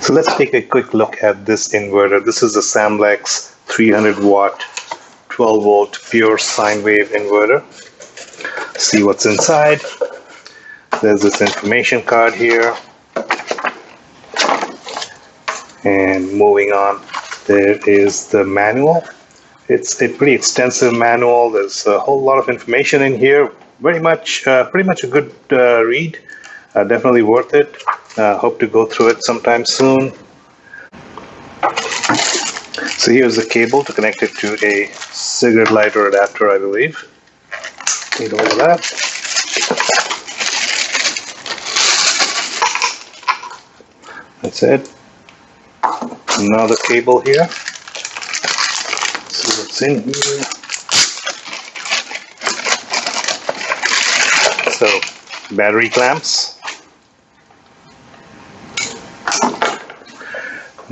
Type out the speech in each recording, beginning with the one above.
So let's take a quick look at this inverter. This is the Samlex 300 watt 12 volt pure sine wave inverter. See what's inside. There's this information card here. And moving on, there is the manual. It's a pretty extensive manual. There's a whole lot of information in here. Very much, uh, pretty much a good uh, read. Uh, definitely worth it. Uh, hope to go through it sometime soon. So here's the cable to connect it to a cigarette lighter adapter, I believe. Need all of that. That's it. Another cable here. Let's see what's in here. So, battery clamps.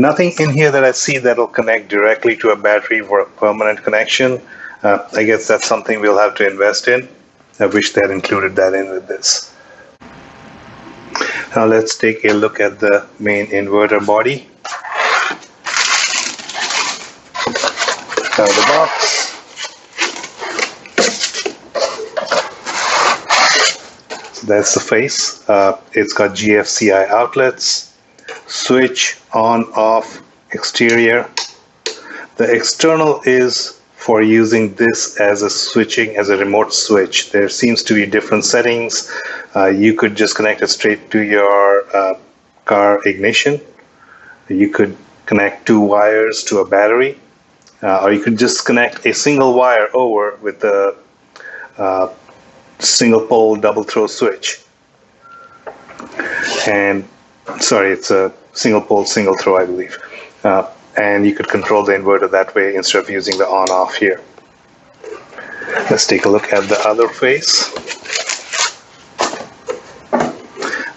Nothing in here that I see that'll connect directly to a battery for a permanent connection. Uh, I guess that's something we'll have to invest in. I wish they had included that in with this. Now let's take a look at the main inverter body. Out of the box. So that's the face. Uh, it's got GFCI outlets switch on off exterior. The external is for using this as a switching as a remote switch. There seems to be different settings. Uh, you could just connect it straight to your uh, car ignition. You could connect two wires to a battery, uh, or you could just connect a single wire over with the uh, single pole double throw switch. And sorry, it's a single pole, single throw, I believe. Uh, and you could control the inverter that way instead of using the on off here. Let's take a look at the other face.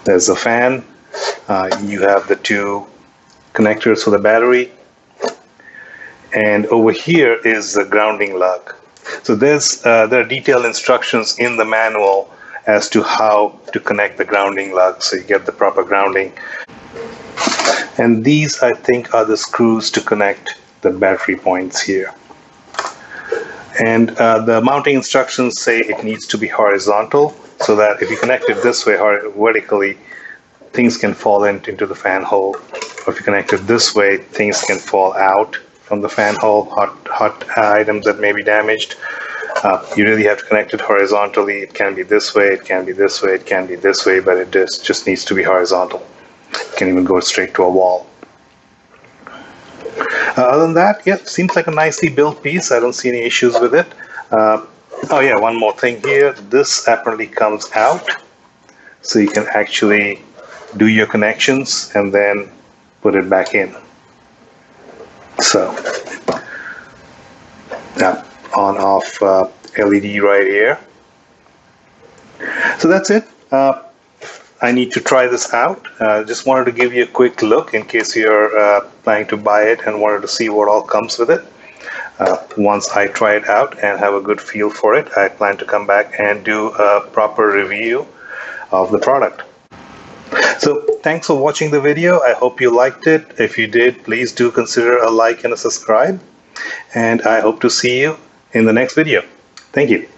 There's the fan. Uh, you have the two connectors for the battery. And over here is the grounding lug. So there's uh, there are detailed instructions in the manual as to how to connect the grounding lug so you get the proper grounding. And these, I think, are the screws to connect the battery points here. And uh, the mounting instructions say it needs to be horizontal so that if you connect it this way vertically, things can fall in, into the fan hole. Or if you connect it this way, things can fall out from the fan hole, hot, hot items that may be damaged. Uh, you really have to connect it horizontally. It can be this way, it can be this way, it can be this way, but it just, just needs to be horizontal can even go straight to a wall. Uh, other than that, yeah, seems like a nicely built piece. I don't see any issues with it. Uh, oh yeah, one more thing here. This apparently comes out, so you can actually do your connections and then put it back in. So, yeah, on off uh, LED right here. So that's it. Uh, I need to try this out. Uh, just wanted to give you a quick look in case you're uh, planning to buy it and wanted to see what all comes with it. Uh, once I try it out and have a good feel for it, I plan to come back and do a proper review of the product. So thanks for watching the video. I hope you liked it. If you did, please do consider a like and a subscribe. And I hope to see you in the next video. Thank you.